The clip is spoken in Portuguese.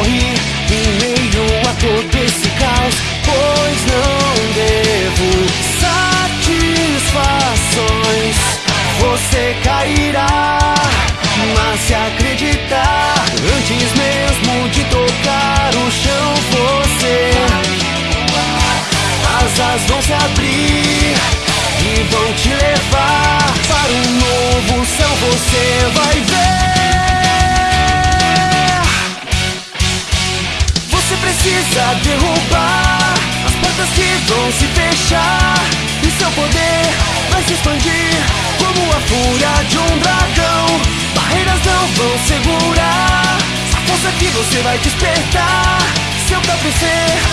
em meio a todo esse caos, pois não devo satisfações. Você cairá, mas se acreditar, antes mesmo de tocar o chão, você as asas vão se abrir. Precisa derrubar as portas que vão se fechar e seu poder vai se expandir como a fúria de um dragão. Barreiras não vão segurar a força que você vai despertar. Seu próprio ser